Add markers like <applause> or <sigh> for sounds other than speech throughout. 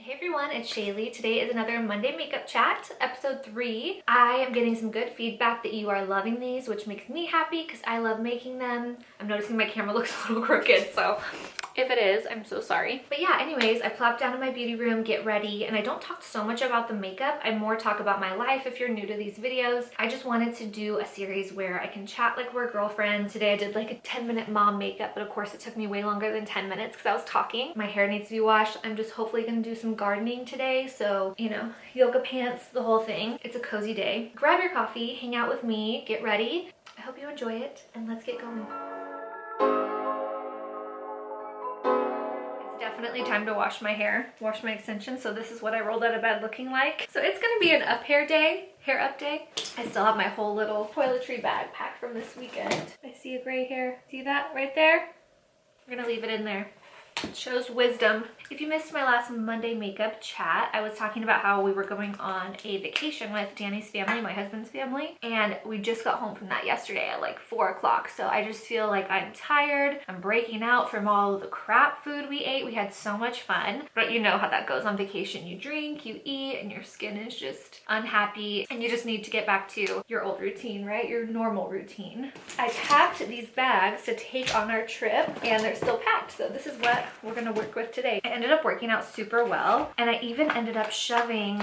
Hey everyone, it's Shaylee. Today is another Monday makeup chat, episode three. I am getting some good feedback that you are loving these, which makes me happy because I love making them. I'm noticing my camera <laughs> looks a little crooked, so if it is, I'm so sorry. But yeah, anyways, I plop down in my beauty room, get ready, and I don't talk so much about the makeup. I more talk about my life if you're new to these videos. I just wanted to do a series where I can chat like we're girlfriends. Today I did like a 10 minute mom makeup, but of course it took me way longer than 10 minutes because I was talking. My hair needs to be washed. I'm just hopefully gonna do some gardening today. So, you know, yoga pants, the whole thing. It's a cozy day. Grab your coffee, hang out with me, get ready. I hope you enjoy it and let's get going. Definitely time to wash my hair, wash my extensions. So this is what I rolled out of bed looking like. So it's gonna be an up hair day, hair up day. I still have my whole little toiletry bag packed from this weekend. I see a gray hair. See that right there? We're gonna leave it in there It shows wisdom. If you missed my last Monday makeup chat, I was talking about how we were going on a vacation with Danny's family, my husband's family, and we just got home from that yesterday at like four o'clock. So I just feel like I'm tired. I'm breaking out from all the crap food we ate. We had so much fun, but you know how that goes on vacation. You drink, you eat, and your skin is just unhappy, and you just need to get back to your old routine, right? Your normal routine. I packed these bags to take on our trip, and they're still packed. So this is what we're gonna work with today. Ended up working out super well and I even ended up shoving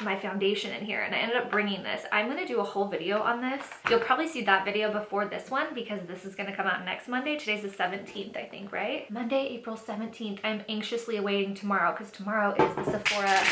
my foundation in here and I ended up bringing this. I'm to do a whole video on this. You'll probably see that video before this one because this is to come out next Monday. Today's the 17th, I think, right? Monday, April 17th. I'm anxiously awaiting tomorrow because tomorrow is the Sephora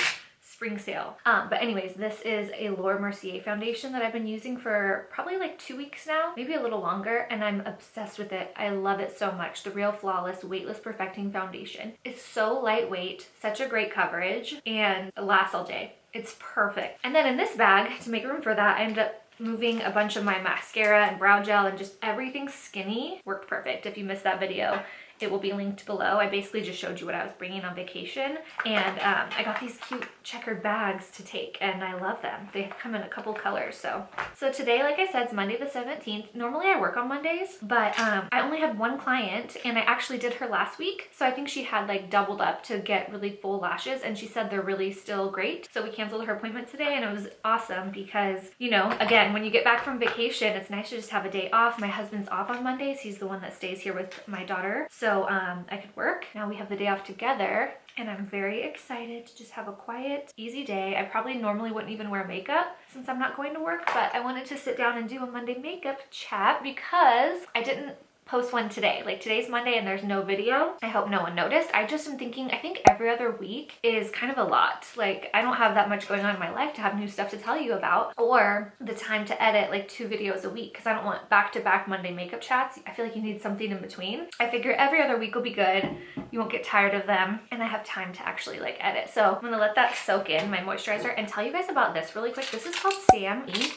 spring sale. Um, but anyways, this is a Laura Mercier foundation that I've been using for probably like two weeks now, maybe a little longer, and I'm obsessed with it. I love it so much. The Real Flawless Weightless Perfecting Foundation. It's so lightweight, such a great coverage, and lasts all day. It's perfect. And then in this bag, to make room for that, I ended up moving a bunch of my mascara and brow gel and just everything skinny worked perfect. If you missed that video, it will be linked below. I basically just showed you what I was bringing on vacation and um, I got these cute checkered bags to take and I love them. They come in a couple colors. So, so today, like I said, it's Monday the 17th. Normally I work on Mondays, but um, I only had one client and I actually did her last week. So I think she had like doubled up to get really full lashes and she said they're really still great. So we canceled her appointment today and it was awesome because, you know, again, when you get back from vacation, it's nice to just have a day off. My husband's off on Mondays. He's the one that stays here with my daughter. So um, I could work. Now we have the day off together and I'm very excited to just have a quiet, easy day. I probably normally wouldn't even wear makeup since I'm not going to work, but I wanted to sit down and do a Monday makeup chat because I didn't post one today. Like today's Monday and there's no video. I hope no one noticed. I just am thinking, I think every other week is kind of a lot. Like I don't have that much going on in my life to have new stuff to tell you about or the time to edit like two videos a week because I don't want back-to-back -back Monday makeup chats. I feel like you need something in between. I figure every other week will be good. You won't get tired of them and I have time to actually like edit. So I'm gonna let that soak in, my moisturizer, and tell you guys about this really quick. This is called Sam E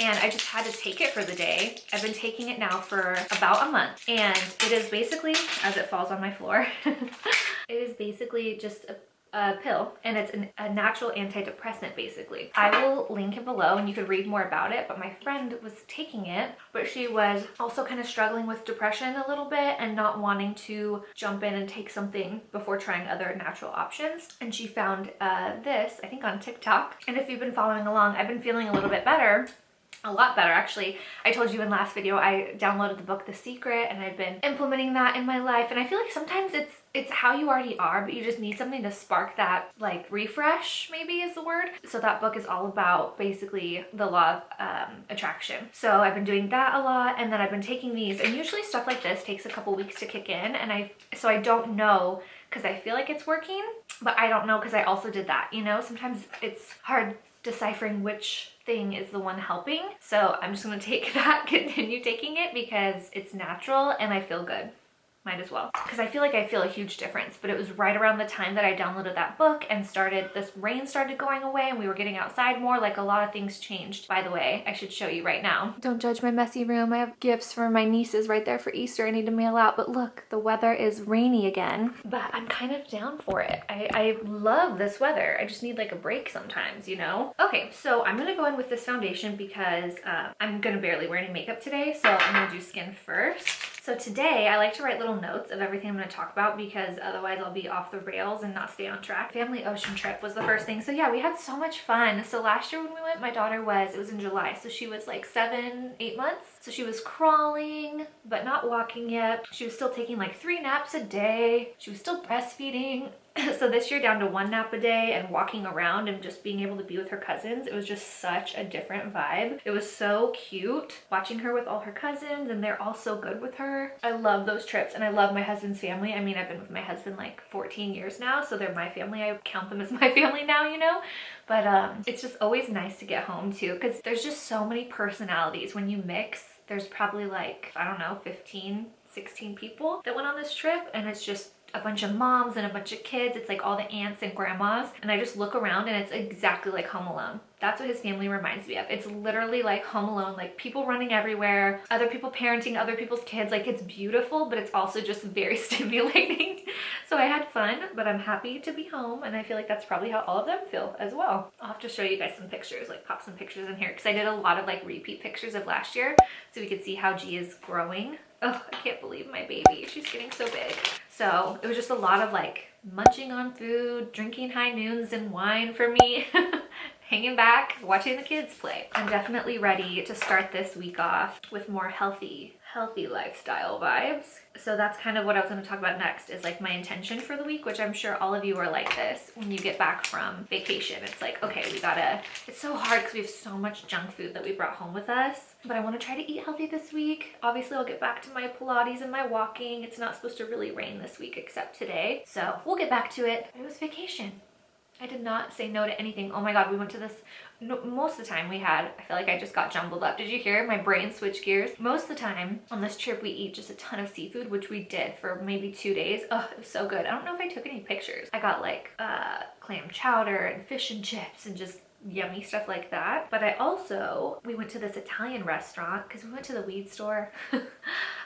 and I just had to take it for the day. I've been taking it now for about a month. And it is basically, as it falls on my floor, <laughs> it is basically just a a pill. And it's an, a natural antidepressant basically. I will link it below and you could read more about it. But my friend was taking it but she was also kind of struggling with depression a little bit and not wanting to jump in and take something before trying other natural options. And she found uh, this I think on TikTok. And if you've been following along I've been feeling a little bit better a lot better actually. I told you in last video I downloaded the book The Secret and I've been implementing that in my life and I feel like sometimes it's it's how you already are but you just need something to spark that like refresh maybe is the word. So that book is all about basically the law of um, attraction. So I've been doing that a lot and then I've been taking these and usually stuff like this takes a couple weeks to kick in and I so I don't know because I feel like it's working but I don't know because I also did that you know sometimes it's hard deciphering which thing is the one helping. So I'm just gonna <laughs> take that, continue taking it because it's natural and I feel good might as well. Because I feel like I feel a huge difference but it was right around the time that I downloaded that book and started this rain started going away and we were getting outside more like a lot of things changed. By the way I should show you right now. Don't judge my messy room. I have gifts for my nieces right there for Easter I need to mail out but look the weather is rainy again. But I'm kind of down for it. I, I love this weather. I just need like a break sometimes you know? Okay so I'm gonna go in with this foundation because uh, I'm gonna barely wear any makeup today so I'm gonna do skin first So today I like to write little notes of everything I'm going to talk about because otherwise I'll be off the rails and not stay on track. Family ocean trip was the first thing. So yeah, we had so much fun. So last year when we went, my daughter was, it was in July. So she was like seven, eight months. So she was crawling, but not walking yet. She was still taking like three naps a day. She was still breastfeeding. <laughs> so this year down to one nap a day and walking around and just being able to be with her cousins, it was just such a different vibe. It was so cute watching her with all her cousins and they're all so good with her. I love those trips and I love my husband's family. I mean, I've been with my husband like 14 years now, so they're my family. I count them as <laughs> my family now, you know? But um, it's just always nice to get home too because there's just so many personalities when you mix. There's probably like, I don't know, 15, 16 people that went on this trip and it's just a bunch of moms and a bunch of kids. It's like all the aunts and grandmas. And I just look around and it's exactly like Home Alone. That's what his family reminds me of. It's literally like Home Alone, like people running everywhere, other people parenting other people's kids. Like it's beautiful, but it's also just very <laughs> stimulating. so I had fun, but I'm happy to be home. And I feel like that's probably how all of them feel as well. I'll have to show you guys some pictures, like pop some pictures in here. Cause I did a lot of like repeat pictures of last year. So we could see how G is growing. Oh, I can't believe my baby. She's getting so big. So it was just a lot of like munching on food, drinking high noons and wine for me. <laughs> hanging back, watching the kids play. I'm definitely ready to start this week off with more healthy healthy lifestyle vibes. So that's kind of what I was going to talk about next is like my intention for the week, which I'm sure all of you are like this when you get back from vacation. It's like, okay, we gotta, it's so hard because we have so much junk food that we brought home with us, but I want to try to eat healthy this week. Obviously I'll get back to my Pilates and my walking. It's not supposed to really rain this week except today. So we'll get back to it. It was vacation. I did not say no to anything. Oh my God, we went to this, no, most of the time we had, I feel like I just got jumbled up. Did you hear my brain switch gears? Most of the time on this trip, we eat just a ton of seafood, which we did for maybe two days. Oh, it was so good. I don't know if I took any pictures. I got like uh, clam chowder and fish and chips and just yummy stuff like that. But I also, we went to this Italian restaurant because we went to the weed store. <laughs>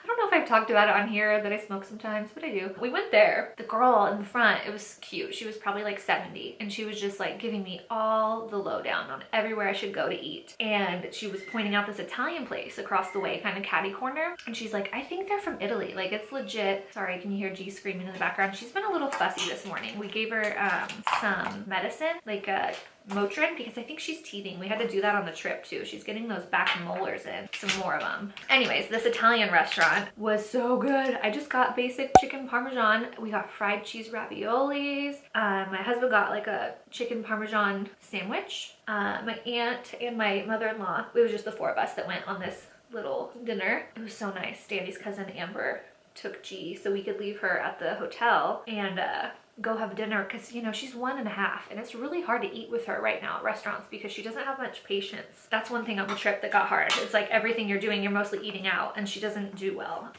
I don't know if I've talked about it on here that I smoke sometimes, but I do. We went there. The girl in the front, it was cute. She was probably like 70 and she was just like giving me all the lowdown on everywhere I should go to eat. And she was pointing out this Italian place across the way, kind of catty corner. And she's like, I think they're from Italy. Like it's legit. Sorry, can you hear G screaming in the background? She's been a little fussy this morning. We gave her um, some medicine, like a Motrin because I think she's teething. We had to do that on the trip too. She's getting those back molars in, some more of them. Anyways, this Italian restaurant was so good. I just got basic chicken parmesan. We got fried cheese raviolis. Uh, my husband got like a chicken parmesan sandwich. Uh, my aunt and my mother-in-law, it was just the four of us that went on this little dinner. It was so nice. Danny's cousin Amber took G so we could leave her at the hotel and uh, go have dinner because you know she's one and a half and it's really hard to eat with her right now at restaurants because she doesn't have much patience. That's one thing on the trip that got hard. It's like everything you're doing you're mostly eating out and she doesn't do well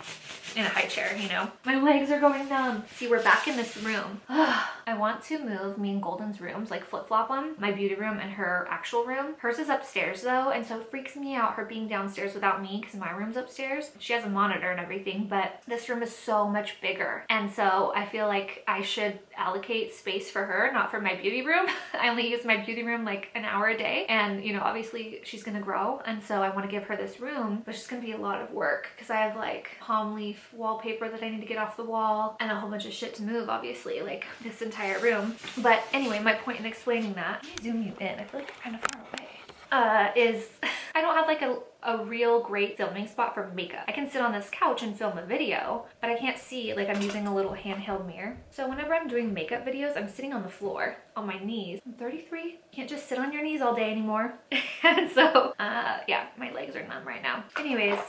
in a high chair you know? My legs are going numb. See we're back in this room <sighs> <sighs> i want to move me and golden's rooms like flip-flop them my beauty room and her actual room hers is upstairs though and so it freaks me out her being downstairs without me because my room's upstairs she has a monitor and everything but this room is so much bigger and so i feel like i should allocate space for her, not for my beauty room. <laughs> I only use my beauty room like an hour a day. And you know, obviously she's gonna grow. And so I wanna give her this room, but it's gonna be a lot of work because I have like palm leaf wallpaper that I need to get off the wall and a whole bunch of shit to move, obviously, like this entire room. But anyway, my point in explaining that, let me zoom you in. I feel like you're kind of far away. Uh, is <laughs> I don't have like a a real great filming spot for makeup. I can sit on this couch and film a video, but I can't see, like I'm using a little handheld mirror. So whenever I'm doing makeup videos, I'm sitting on the floor on my knees. I'm 33, can't just sit on your knees all day anymore. <laughs> and so, uh, yeah, my legs are numb right now. Anyways,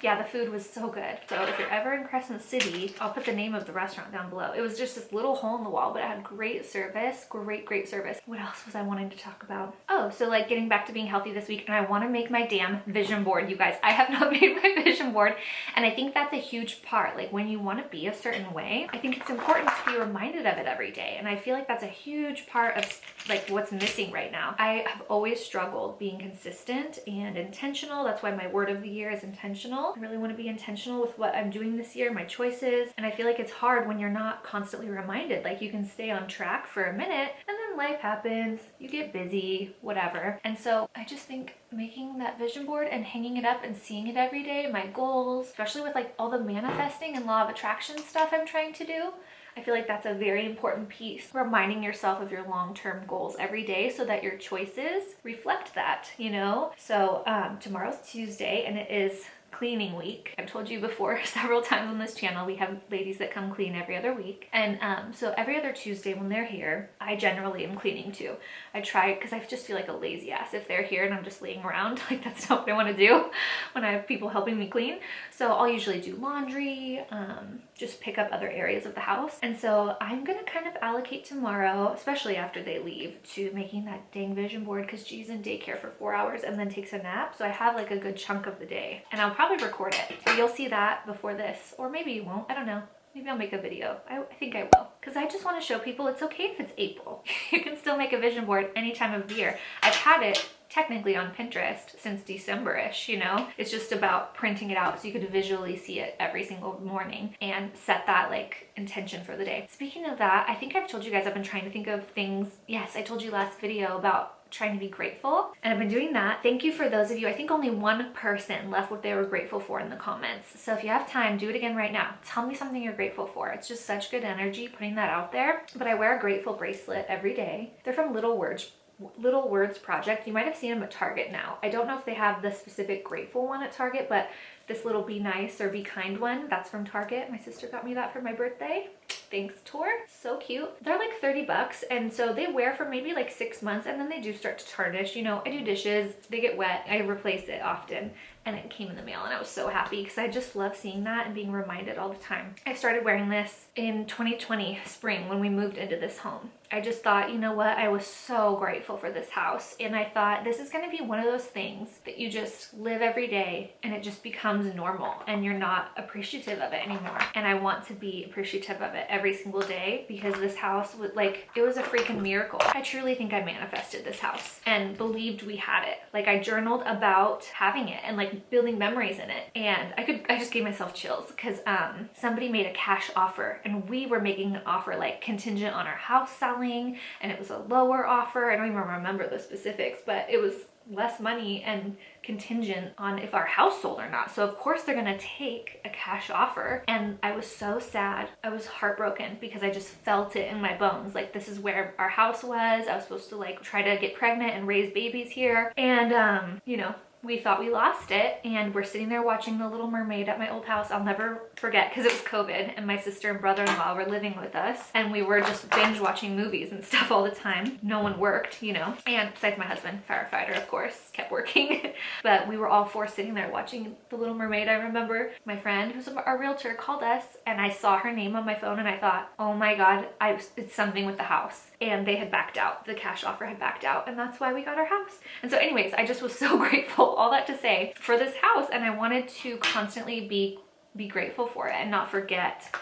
yeah, the food was so good. So if you're ever in Crescent City, I'll put the name of the restaurant down below. It was just this little hole in the wall, but it had great service, great, great service. What else was I wanting to talk about? Oh, so like getting back to being healthy this week and I want to make my damn vision board, you guys. I have <laughs> not made my vision board and I think that's a huge part. Like when you want to be a certain way, I think it's important to be reminded of it every day. And I feel like that's a huge part of like what's missing right now. I have always struggled being consistent and intentional. That's why my word of the year is intentional. I really want to be intentional with what I'm doing this year, my choices. And I feel like it's hard when you're not constantly reminded. Like you can stay on track for a minute and then life happens, you get busy, whatever. And so I just think making that vision board and hanging it up and seeing it every day, my goals, especially with like all the manifesting and law of attraction stuff I'm trying to do, I feel like that's a very important piece. Reminding yourself of your long-term goals every day so that your choices reflect that, you know? So um, tomorrow's Tuesday and it is cleaning week. I've told you before <laughs> several times on this channel, we have ladies that come clean every other week. And um, so every other Tuesday when they're here, I generally am cleaning too. I try, because I just feel like a lazy ass if they're here and I'm just laying around. <laughs> Like that's not what I want to do <laughs> when I have people helping me clean. So I'll usually do laundry, um, just pick up other areas of the house. And so I'm gonna kind of allocate tomorrow, especially after they leave, to making that dang vision board because G's in daycare for four hours and then takes a nap. So I have like a good chunk of the day and I'll probably record it. So you'll see that before this, or maybe you won't, I don't know. Maybe I'll make a video. I, I think I will. Because I just want to show people it's okay if it's April. <laughs> you can still make a vision board any time of year. I've had it technically on Pinterest since December-ish, you know? It's just about printing it out so you could visually see it every single morning and set that like intention for the day. Speaking of that, I think I've told you guys I've been trying to think of things. Yes, I told you last video about trying to be grateful and I've been doing that. Thank you for those of you. I think only one person left what they were grateful for in the comments. So if you have time, do it again right now. Tell me something you're grateful for. It's just such good energy putting that out there. But I wear a grateful bracelet every day. They're from Little Words Little Words Project. You might have seen them at Target now. I don't know if they have the specific grateful one at Target, but this little be nice or be kind one, that's from Target. My sister got me that for my birthday. Thanks, Tor. So cute. They're like 30 bucks, and so they wear for maybe like six months, and then they do start to tarnish. You know, I do dishes, they get wet, I replace it often, and it came in the mail, and I was so happy because I just love seeing that and being reminded all the time. I started wearing this in 2020 spring when we moved into this home. I just thought, you know what, I was so grateful for this house. And I thought this is gonna be one of those things that you just live every day and it just becomes normal and you're not appreciative of it anymore. And I want to be appreciative of it every single day because this house was like, it was a freaking miracle. I truly think I manifested this house and believed we had it. Like I journaled about having it and like building memories in it. And I could, I just gave myself chills because um, somebody made a cash offer and we were making an offer like contingent on our house selling selling and it was a lower offer. I don't even remember the specifics, but it was less money and contingent on if our house sold or not. So of course they're gonna take a cash offer. And I was so sad. I was heartbroken because I just felt it in my bones. Like this is where our house was. I was supposed to like try to get pregnant and raise babies here. And um, you know, we thought we lost it and we're sitting there watching The Little Mermaid at my old house. I'll never forget because it was COVID and my sister and brother-in-law were living with us and we were just binge watching movies and <laughs> stuff all the time. No one worked, you know, and besides my husband, firefighter, of course, kept working. <laughs> but we were all four sitting there watching The Little Mermaid. I remember my friend who's our realtor called us and I saw her name on my phone and I thought, oh my God, I, it's something with the house. And they had backed out. The cash offer had backed out and that's why we got our house. And so anyways, I just was <laughs> so grateful all that to say for this house and I wanted to constantly be be grateful for it and not forget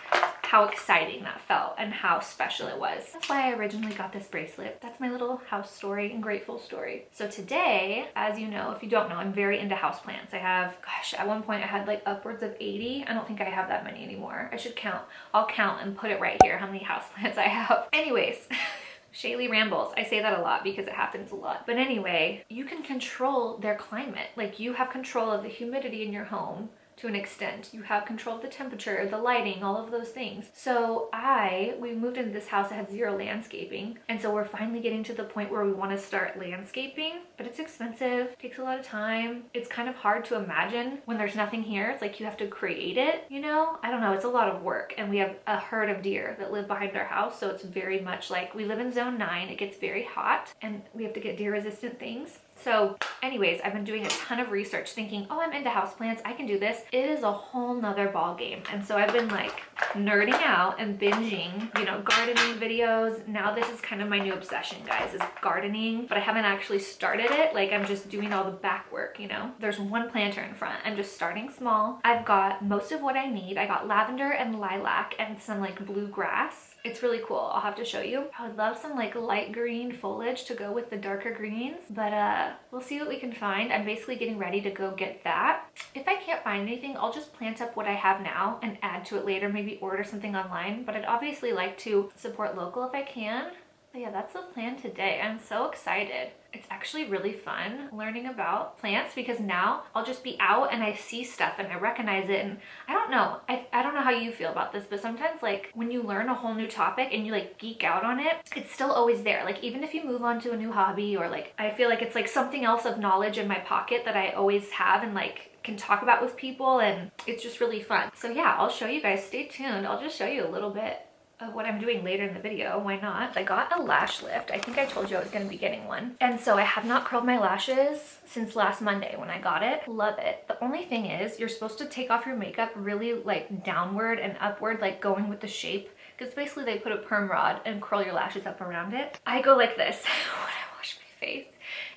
how exciting that felt and how special it was. That's why I originally got this bracelet. That's my little house story and grateful story. So today, as you know, if you don't know, I'm very into houseplants. I have, gosh, at one point I had like upwards of 80. I don't think I have that many anymore. I should count. I'll count and put it right here how many houseplants <laughs> I have. Anyways, <laughs> Shaylee rambles. I say that a lot because it happens a lot. But anyway, you can control their climate. Like you have control of the humidity in your home to an extent. You have control of the temperature, the lighting, all of those things. So I, we moved into this house that had zero landscaping. And so we're finally getting to the point where we want to start landscaping, but it's expensive, takes a lot of time. It's kind of hard to imagine when there's nothing here. It's like you have to create it, you know? I don't know, it's a lot of work. And we have a herd of deer that live behind our house. So it's very much like we live in zone nine, it gets very hot and we have to get deer resistant things. So anyways, I've been doing a ton of research thinking, oh, I'm into houseplants. I can do this. It is a whole nother ball game. And so I've been like nerding out and binging, you know, gardening videos. Now this is kind of my new obsession, guys, is gardening, but I haven't actually started it. Like I'm just doing all the back work, you know? There's one planter in front. I'm just starting small. I've got most of what I need. I got lavender and lilac and some like blue grass it's really cool. I'll have to show you. I would love some like light green foliage to go with the darker greens, but uh, we'll see what we can find. I'm basically getting ready to go get that. If I can't find anything, I'll just plant up what I have now and add to it later, maybe order something online. But I'd obviously like to support local if I can. But yeah, that's the plan today. I'm so excited. It's actually really fun learning about plants because now I'll just be out and I see stuff and I recognize it. And I don't know, I, I don't know how you feel about this, but sometimes like when you learn a whole new topic and you like geek out on it, it's still always there. Like even if you move on to a new hobby or like, I feel like it's like something else of knowledge in my pocket that I always have and like can talk about with people and it's just really fun. So yeah, I'll show you guys, stay tuned. I'll just show you a little bit of what I'm doing later in the video. Why not? I got a lash lift. I think I told you I was going to be getting one. And so I have not curled my lashes since last Monday when I got it. Love it. The only thing is you're supposed to take off your makeup really like downward and upward, like going with the shape. Because basically they put a perm rod and curl your lashes up around it. I go like this <laughs> when I wash my face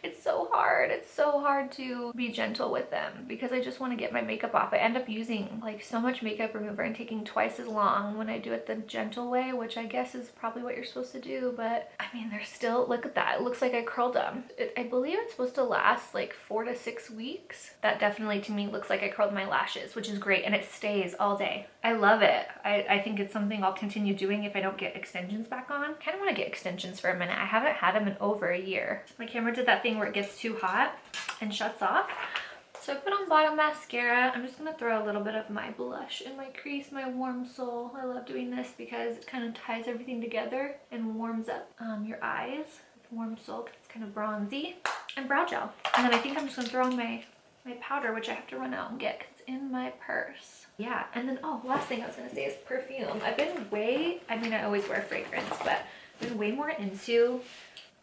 it's so hard. It's so hard to be gentle with them because I just want to get my makeup off. I end up using like so much makeup remover and taking twice as long when I do it the gentle way, which I guess is probably what you're supposed to do. But I mean, they're still, look at that. It looks like I curled them. It, I believe it's supposed to last like four to six weeks. That definitely to me looks like I curled my lashes, which is great. And it stays all day. I love it. I, I think it's something I'll continue doing if I don't get extensions back on. kind of want to get extensions for a minute. I haven't had them in over a year. My camera did that thing where it gets too hot and shuts off. So I put on bottom mascara. I'm just going to throw a little bit of my blush in my crease, my warm soul. I love doing this because it kind of ties everything together and warms up um, your eyes with warm soul because it's kind of bronzy. And brow gel. And then I think I'm just going to throw on my, my powder, which I have to run out and get because it's in my purse. Yeah, and then, oh, last thing I was going to say is perfume. I've been way, I mean, I always wear fragrance, but I've been way more into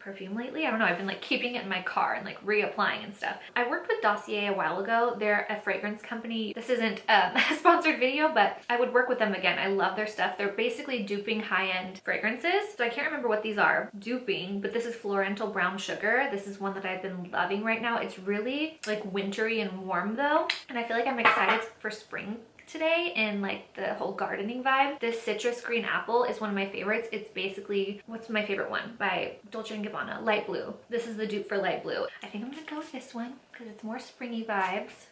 perfume lately. I don't know, I've been like keeping it in my car and like reapplying and stuff. I worked with Dossier a while ago. They're a fragrance company. This isn't um, <laughs> a sponsored video, but I would work with them again. I love their stuff. They're basically duping high-end fragrances. So I can't remember what these are duping, but this is Florental Brown Sugar. This is one that I've been loving right now. It's really like wintry and warm though. And I feel like I'm excited for spring today in like the whole gardening vibe. This citrus green apple is one of my favorites. It's basically, what's my favorite one? By Dolce & Gabbana, light blue. This is the dupe for light blue. I think I'm gonna go with this one because it's more springy vibes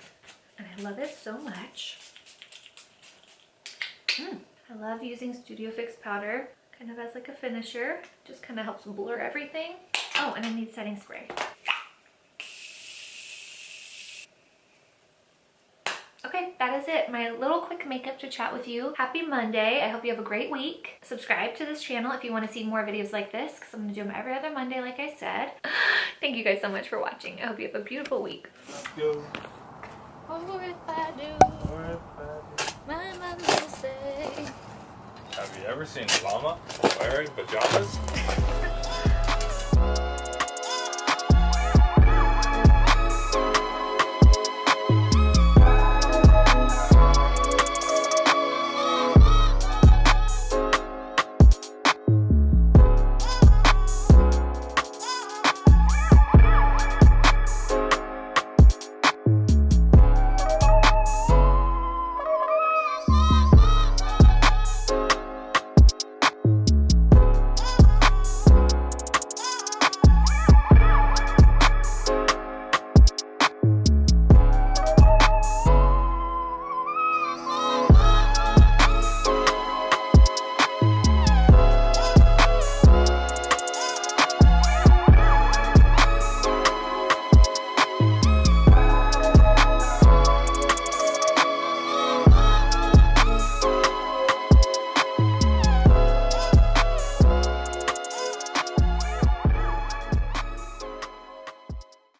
and I love it so much. Mm. I love using Studio Fix powder kind of as like a finisher. Just kind of helps blur everything. Oh, and I need setting spray. Okay, that is it. My little quick makeup to chat with you. Happy Monday. I hope you have a great week. Subscribe to this channel if you want to see more videos like this because I'm going to do them every other Monday like I said. <gasps> Thank you guys so much for watching. I hope you have a beautiful week. Or if I do, or if I do. my mama will say. Have you ever seen a llama wearing pajamas? <laughs>